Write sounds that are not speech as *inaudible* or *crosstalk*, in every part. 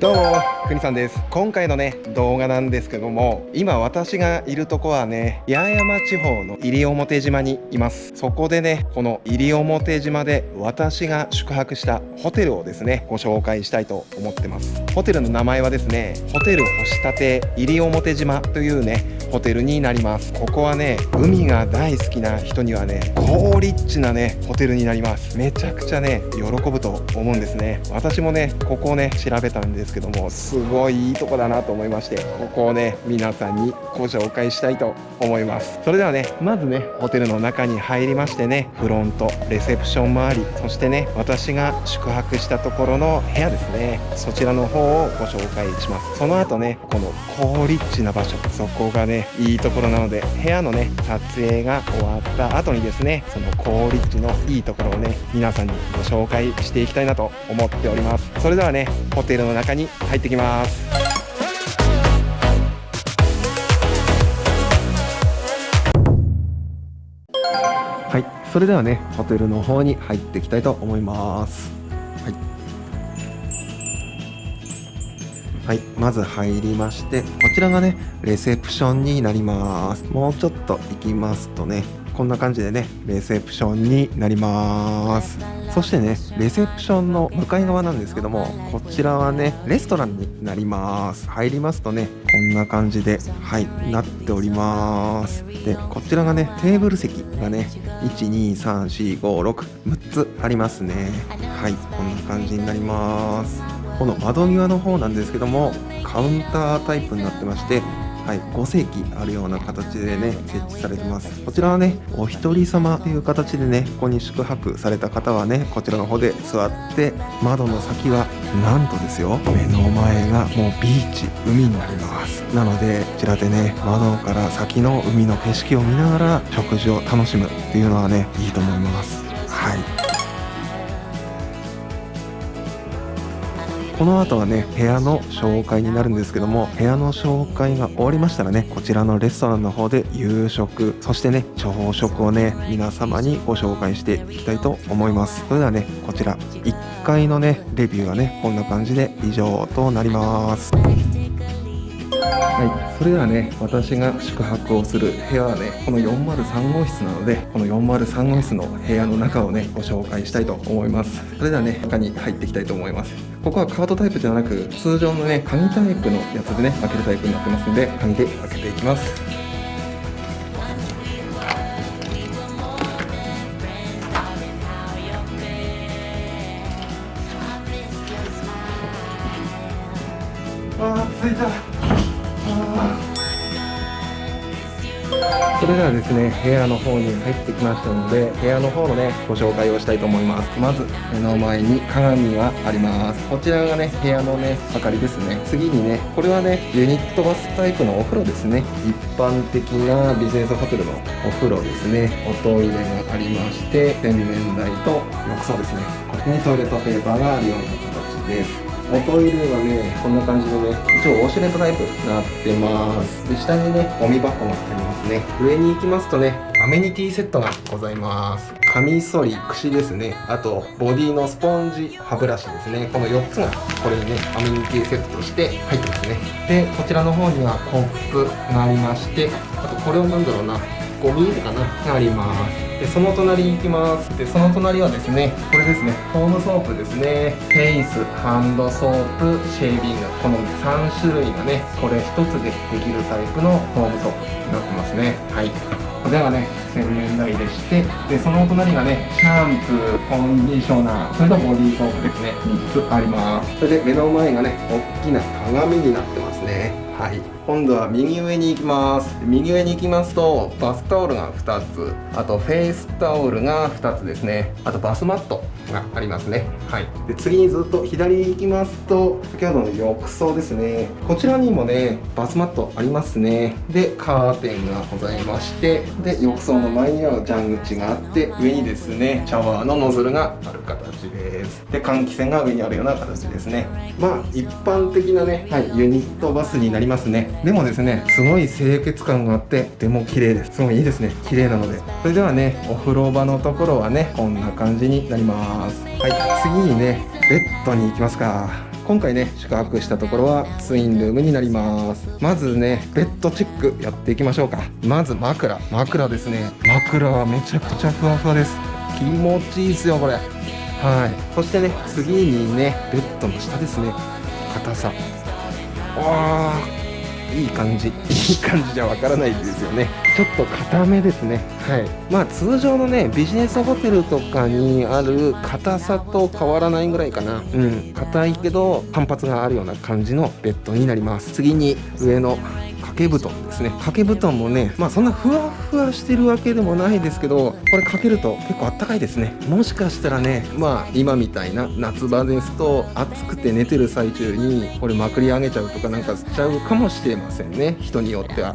どうもくにさんです。今回のね動画なんですけども今私がいるとこはね八重山地方の西表島にいます。そこでねこの西表島で私が宿泊したホテルをですねご紹介したいと思ってます。ホテルの名前はですねホテル星立西表島というねホテルになります。ここはね海が大好きな人にはね高リッチなねホテルになります。めちゃくちゃね喜ぶと思うんですね。私もねここをね調べたんです。ですけどもすごいいいとこだなと思いましてここをね皆さんにご紹介したいと思います。それではねまずねホテルの中に入りましてねフロントレセプション周りそしてね私が宿泊したところの部屋ですね。そちらの方をご紹介します。その後ねこの高リッチな場所そこがねいいところなので部屋のね撮影が終わった後にですねその高リッチのいいところをね皆さんにご紹介していきたいなと思っております。それではねホテルの中に入ってきます。はいそれではねホテルの方に入っていきたいと思います。はい。はい、まず入りまして、こちらがね、レセプションになります。もうちょっと行きますとね、こんな感じでね、レセプションになります。そしてね、レセプションの向かい側なんですけども、こちらはね、レストランになります。入りますとね、こんな感じで、はい、なっております。で、こちらがね、テーブル席がね、1、2、3、4、5、6、6つありますね。はい、こんな感じになります。この窓際の方なんですけどもカウンタータイプになってましてはい、5席あるような形でね設置されてます。こちらはねお一人様という形でねここに宿泊された方はねこちらの方で座って窓の先はなんとですよ目の前がもうビーチ海になります。なのでこちらでね窓から先の海の景色を見ながら食事を楽しむっていうのはねいいと思います。はい。この後はね部屋の紹介になるんですけども部屋の紹介が終わりましたらねこちらのレストランの方で夕食そしてね朝食をね皆様にご紹介していきたいと思いますそれではねこちら1階のねレビューはねこんな感じで以上となりますはい、それではね、私が宿泊をする部屋はね、この403号室なので、この403号室の部屋の中をね、ご紹介したいと思います。それではね、中に入っていきたいと思います。ここはカードタイプではなく、通常のね、紙タイプのやつでね、開けるタイプになってますので、紙で開けていきます。ですね部屋の方に入ってきましたので部屋の方のねご紹介をしたいと思います。まず目の前に鏡があります。こちらがね部屋のね明かりですね。次にねこれはねユニットバスタイプのお風呂ですね。一般的なビジネスホテルのお風呂ですね。おトイレがありまして洗面台と浴槽ですね。ここにトイレットペーパーがあるような形です。おトイレはね、こんな感じのね、一応ウォシュレットタイプになってます。で、下にね、ゴミ箱がありますね。上に行きますとね、アメニティセットがございます。カミソリ、櫛ですね。あと、ボディのスポンジ、歯ブラシですね。この4つが、これにね、アメニティセットとして入ってますね。で、こちらの方にはコップがありまして、あと、これは何だろうな、ゴミかなあります。で、その隣に行きます。で、その隣はですね、これですね、ホームソープですね。フェイス、ハンドソープ、シェービング。この3種類がね、これ1つでできるタイプのホームソープになってますね。はい。これがね、洗面台でして、で、そのお隣がね、シャンプー、コンディショナー、それとボディーソープですね、3つあります。それで目の前がね、大きな鏡になってますね。はい。今度は右上に行きます。右上に行きますと、バスタオルが2つ、あとフェイスタオルが2つですね。あとバスマットがありますね。はい。で、次にずっと左に行きますと、先ほどの浴槽ですね。こちらにもね、バスマットありますね。で、カーテンがございまして、で、浴槽の前には蛇口があって、上にですね、シャワーのノズルがある形です。で、換気扇が上にあるような形ですね。まあ、一般的なね、はい、ユニットバスになりますね。でもですね、すごい清潔感があって、とても綺麗です。すごいいいですね。綺麗なので。それではね、お風呂場のところはね、こんな感じになります。はい、次にね、ベッドに行きますか。今回ね宿泊したところはツインルームになります。まずねベッドチェックやっていきましょうか。まず枕。枕ですね。枕はめちゃくちゃふわふわです。気持ちいいですよこれ。はい。そしてね次にねベッドの下ですね。硬さ。わあいい感じいい感じじゃわからないですよね。ちょっと硬めですね。はい。まあ通常のねビジネスホテルとかにある硬さと変わらないぐらいかな。うん。硬いけど反発があるような感じのベッドになります。次に上の掛け布団ですね。掛け布団もねまあそんなふわふわしてるわけでもないですけどこれかけると結構あったかいですね。もしかしたらねまあ今みたいな夏場ですと暑くて寝てる最中にこれまくり上げちゃうとかなんかしちゃうかもしれませんね。人によっては。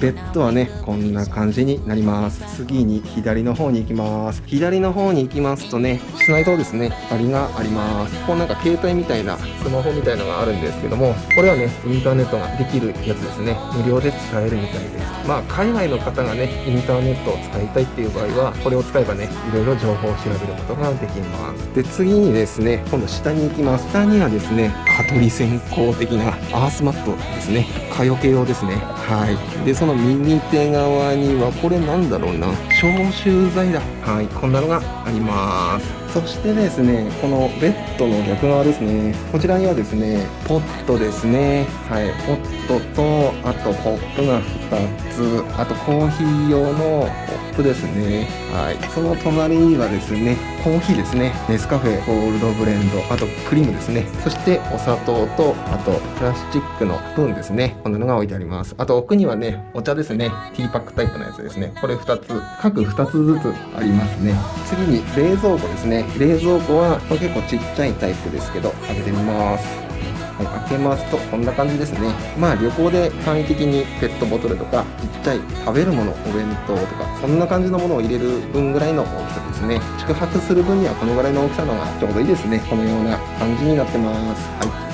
ベッドはねこんな感じになります。次に左の方に行きます。左の方に行きますとね室内灯ですね。光があります。こうなんか携帯みたいなスマホみたいのがあるんですけどもこれはねインターネットができるやつですね。無料で使えるみたいです。まあ海外の方がねインターネットを使いたいっていう場合はこれを使えばねいろいろ情報を調べることができます。で次にですね今度下に行きます。下にはですね蚊取り線香的なアースマットですね。蚊よけ用ですね。はい。でその右手側にはこれなんだろうな。消臭剤だ。はい。こんなのがあります。そしてですねこのベッドの逆側ですね。こちらにはですねポットですね。はい。ポットとあとポップが2つ。あとコーヒー用のポップですね。はい。その隣にはですねコーヒーですね。ネスカフェゴールドブレンドあとクリームですね。そしてお砂糖とあとプラスチックのスプーンですね。こんなのが置いてあります。あと奥にはねお茶ですね。ティーパックタイプのやつですね。これ2つ各2つずつありますね。次に冷蔵庫ですね。冷蔵庫は結構ちっちゃいタイプですけど開けてみます。はい、開けますとこんな感じですね。まあ旅行で簡易的にペットボトルとかちっちゃい食べるものお弁当とかそんな感じのものを入れる分ぐらいの大きさですね。宿泊する分にはこのぐらいの大きさのがちょうどいいですね。このような感じになってます。はい。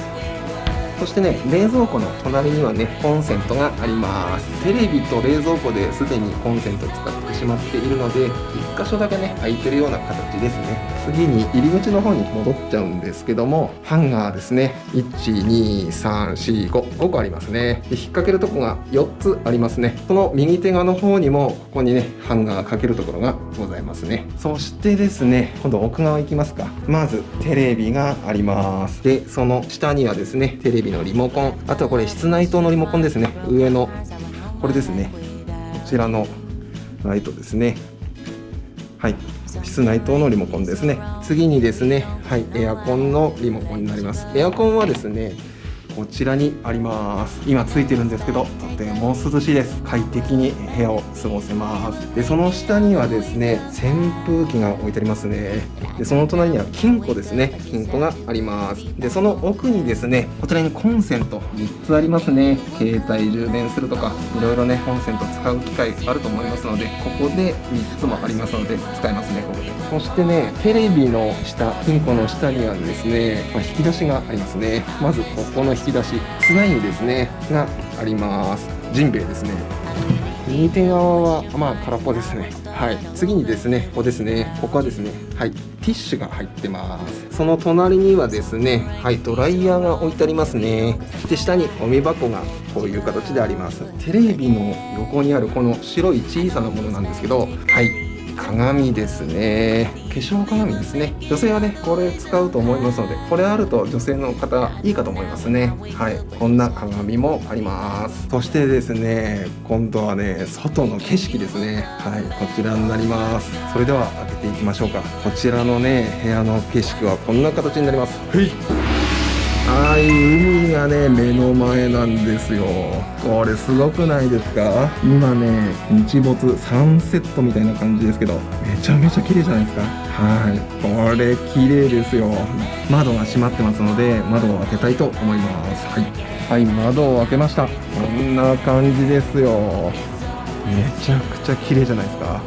そしてね冷蔵庫の隣にはねコンセントがあります。テレビと冷蔵庫ですでにコンセント使ってしまっているので1箇所だけね空いてるような形ですね。次に入り口の方に戻っちゃうんですけどもハンガーですね。12345個ありますね。で引っ掛けるとこが4つありますね。その右手側の方にもここにねハンガーかけるところがございますね。そしてですね今度奥側行きますか。まずテレビがあります。でその下にはですねテレビのリモコン。あとはこれ室内灯のリモコンですね。上のこれですね。こちらのライトですね。はい。室内灯のリモコンですね。次にですねはいエアコンのリモコンになります。エアコンはですねこちらにあります。今ついてるんですけどとても涼しいです。快適に部屋を過ごせます。でその下にはですね扇風機が置いてありますね。でその隣には金庫ですね。金庫があります。でその奥にですねこちらにコンセント3つありますね。携帯充電するとかいろいろねコンセント使う機会あると思いますのでここで3つもありますので使えますねここで。そしてねテレビの下金庫の下にはですね、まあ、引き出しがありますね。まずここのき出し。つないですねがあります。ジンベエですね。右手側はまあ空っぽですね。はい。次にですねここですね。ここはですね。はい。ティッシュが入ってます。その隣にはですねはいドライヤーが置いてありますね。で下にゴミ箱がこういう形であります。テレビの横にあるこの白い小さなものなんですけどはい鏡ですね。化粧鏡ですね。女性はねこれ使うと思いますのでこれあると女性の方いいかと思いますね。はい。こんな鏡もあります。そしてですね今度はね外の景色ですね。はい。こちらになります。それでは開けていきましょうか。こちらのね部屋の景色はこんな形になります。はい。はい海がね目の前なんですよ。これすごくないですか？今ね日没サンセットみたいな感じですけどめちゃめちゃ綺麗じゃないですか？はい。これ綺麗ですよ。窓が閉まってますので窓を開けたいと思います。はい、はい、窓を開けました。こんな感じですよ。めちゃくちゃ綺麗じゃないですか？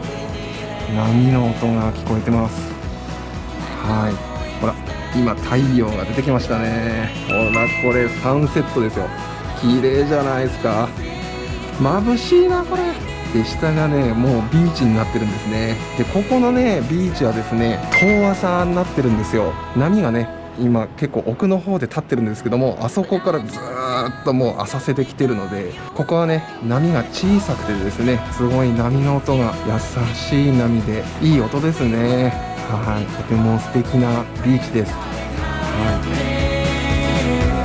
波の音が聞こえてます。はい。ほら。今太陽が出てきましたね。ほらこれサンセットですよ。綺麗じゃないですか。眩しいなこれ。で下がねもうビーチになってるんですね。でここのねビーチはですね遠浅になってるんですよ。波がね今結構奥の方で立ってるんですけどもあそこからずっともう浅瀬できてるのでここはね波が小さくてですねすごい波の音が優しい波でいい音ですね。はいとても素敵なビーチです。は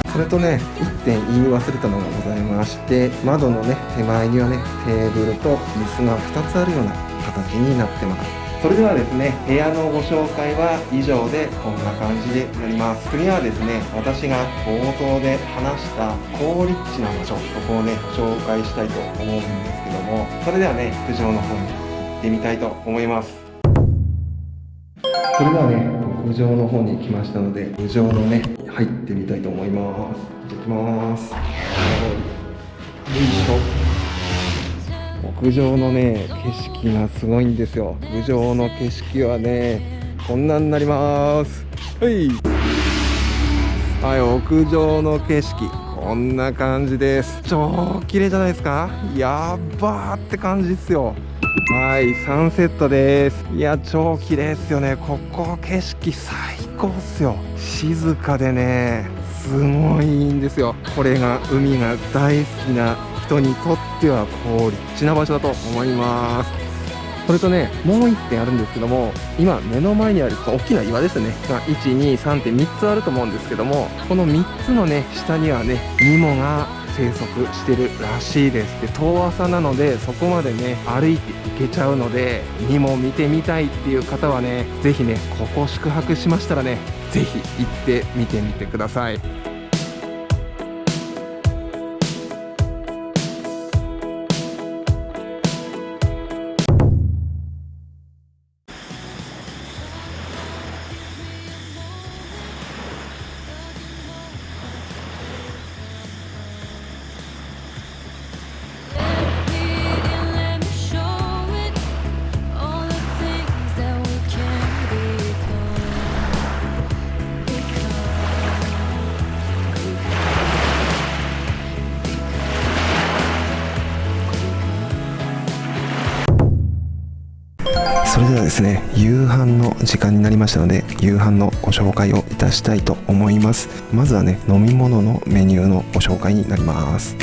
い。それとね1点言い忘れたのがございまして窓のね手前にはねテーブルと椅子が2つあるような形になってます。それではですね部屋のご紹介は以上でこんな感じでなります。次はですね私が冒頭で話した高立地な場所ここをね紹介したいと思うんですけどもそれではね屋上の方に行ってみたいと思います。それではね屋上の方に来ましたので屋上のね入ってみたいと思います。行ってきます。よいしょ。屋上のね景色がすごいんですよ。屋上の景色はねこんなになります。はい。はい屋上の景色。こんな感じです。超綺麗じゃないですか？やっばーって感じですよ。はいサンセットです。いや超綺麗ですよね。ここ景色最高っすよ。静かでねすごいんですよ。これが海が大好きな人にとってはこう立地な場所だと思います。それとねもう1点あるんですけども今目の前にある大きな岩ですね。が123点3つあると思うんですけどもこの3つのね下にはねニモが生息してるらしいです。で遠浅なのでそこまでね歩いて行けちゃうのでニモ見てみたいっていう方はね是非ねここ宿泊しましたらね是非行ってみてみてください。ですね夕飯の時間になりましたので夕飯のご紹介をいたしたいと思います。まずはね飲み物のメニューのご紹介になります。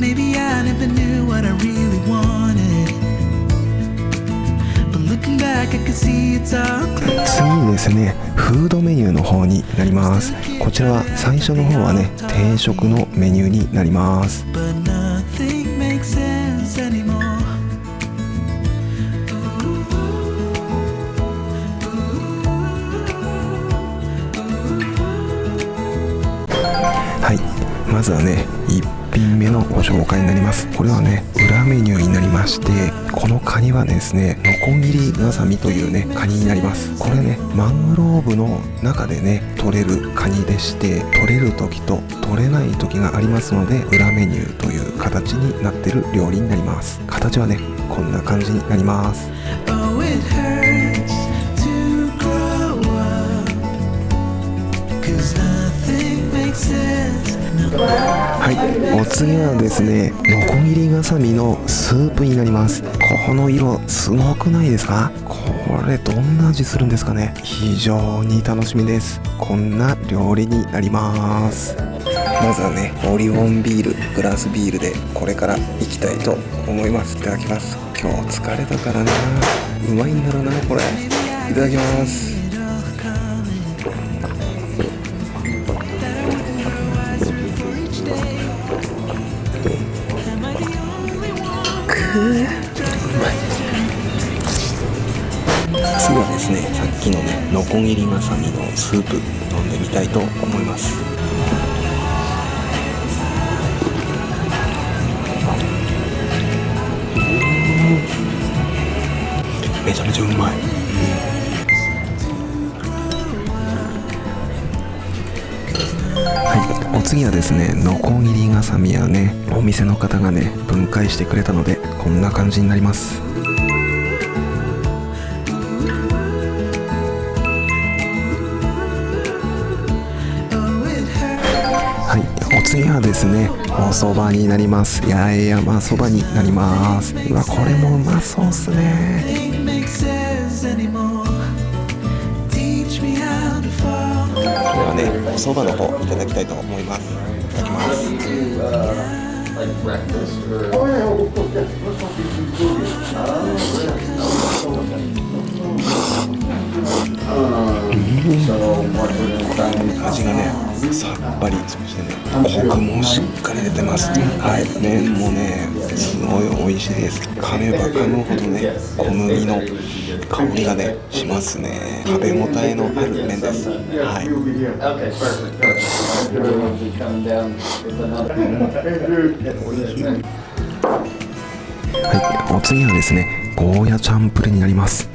Maybe I never knew what I really wanted. 次にですねフードメニューの方になります。こちらは最初の方はね定食のメニューになります。はい。まずはね1品目のご紹介になります。これはねメニューになりましてこのカニはですねノコギリガサミというねカニになります。これねマングローブの中でね取れるカニでして取れる時と取れない時がありますので裏メニューという形になってる料理になります。形はねこんな感じになります。はい。お次はですねノコギリガサミのスープになります。この色すごくないですか？これどんな味するんですかね？非常に楽しみです。こんな料理になります。まずはねオリオンビールグラスビールでこれからいきたいと思います。いただきます。今日疲れたからな。うまいんだろうなこれ。いただきます。ねノコギリまさみのスープ飲んでみたいと思います。めちゃめちゃうまい。うんはい。お次はですねノコギリガサミやねお店の方がね分解してくれたのでこんな感じになります。ですね。お蕎麦になります。八重山そばになります。うわこれもうまそうっすね.ではねお蕎麦の方いただきたいと思います。いただきます。味がねさっぱりそしてねコクもしっかり出てますはい。麺もねすごい美味しいです噛めば噛むほどね小麦の香りがねしますね。食べ応えのある麺です。はい。はい、お次はですねゴーヤチャンプルになります。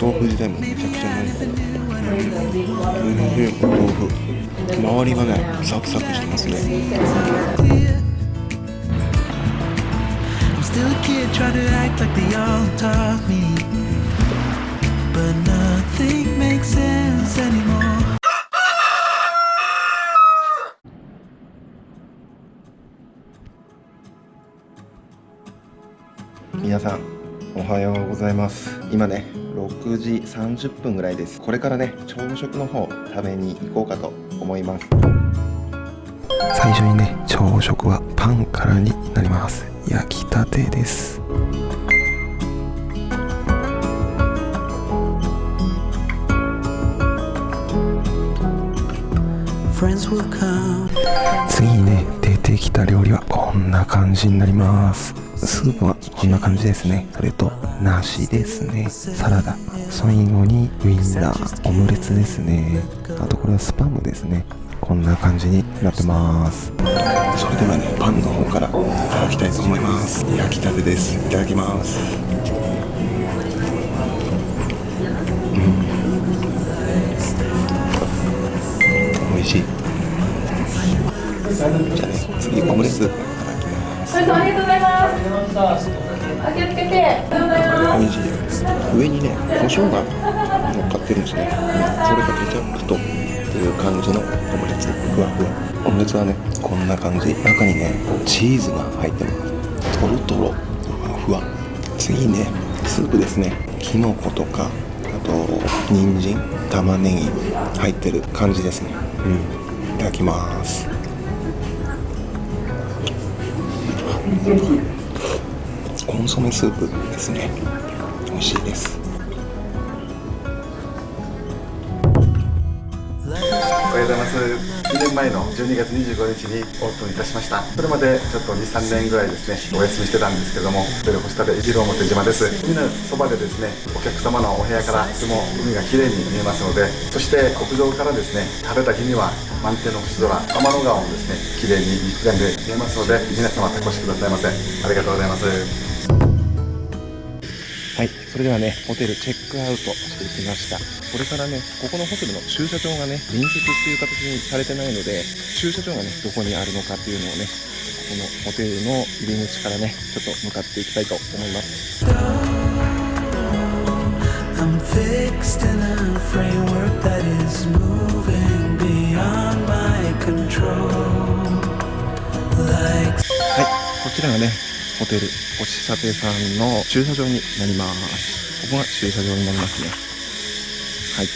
豆腐自体もめちゃくちゃ美味しい豆腐周りがねサクサクしてますねみ *laughs* さんおはようございます。今ね6時30分ぐらいです。これからね朝食の方食べに行こうかと思います。最初にね朝食はパンからになります。焼きたてです.次にね出てきた料理はこんな感じになります。スープはこんな感じですね。それと梨ですね。サラダ。最後にウインナー。オムレツですね。あとこれはスパムですね。こんな感じになってます。それではねパンの方からいただきたいと思います。焼きたてです。いただきます。うん。美味しい。じゃあね次オムレツいただきます。ありがとうございます。あ気をつけて。ありがとうございます。美味しいです上にね胡椒が乗っかってるんですね、うん、それがケチャップとっていう感じのオムレツふわふわオムレツはねこんな感じ。中にねチーズが入ってます。とろとろふわふわ。次ねスープですね。きのことかあと人参玉ねぎ入ってる感じですね。うん。いただきます。コンソメスープですね。美味しいです。おはようございます。2年前の12月25日にオープンいたしました。それまでちょっと23年ぐらいですねお休みしてたんですけどもホテル星立一郎表島です。海のそばでですねお客様のお部屋からとても海が綺麗に見えますのでそして屋上からですね晴れた日には満天の星空天の川もですね綺麗に一眼で見えますので皆様お越しくださいませ。ありがとうございます。はい、それではね、ホテルチェックアウトしてきました。これからね、ここのホテルの駐車場がね、隣接っていう形にされてないので、駐車場がね、どこにあるのかっていうのをね、このホテルの入り口からね、ちょっと向かっていきたいと思います。はい、こちらがね、ホテルおしさてさんの駐車場になります。ここが駐車場になりますね。はい。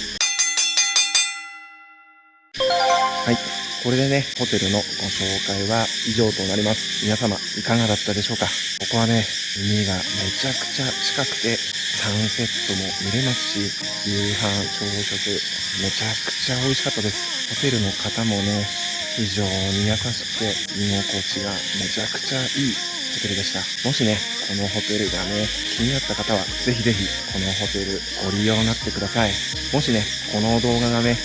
はい。これでね、ホテルのご紹介は以上となります。皆様、いかがだったでしょうか？ここはね、海がめちゃくちゃ近くて、サンセットも見れますし、夕飯、朝食、めちゃくちゃ美味しかったです。ホテルの方もね、非常に優しくて、居心地がめちゃくちゃいいホテルでした。もしね、このホテルがね、気になった方は、ぜひぜひ、このホテルご利用になってください。もしね、この動画がね、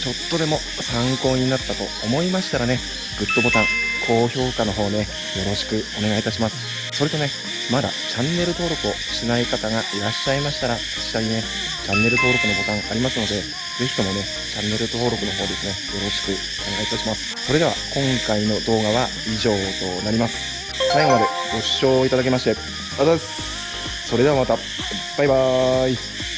ちょっとでも参考になったと思いましたらね、グッドボタン、高評価の方ね、よろしくお願いいたします。それとね、まだチャンネル登録をしない方がいらっしゃいましたら、下にね、チャンネル登録のボタンありますので、ぜひともね、チャンネル登録の方ですね、よろしくお願いいたします。それでは、今回の動画は以上となります。最後までご視聴いただきまして、ありがとうございます。それではまた、バイバーイ。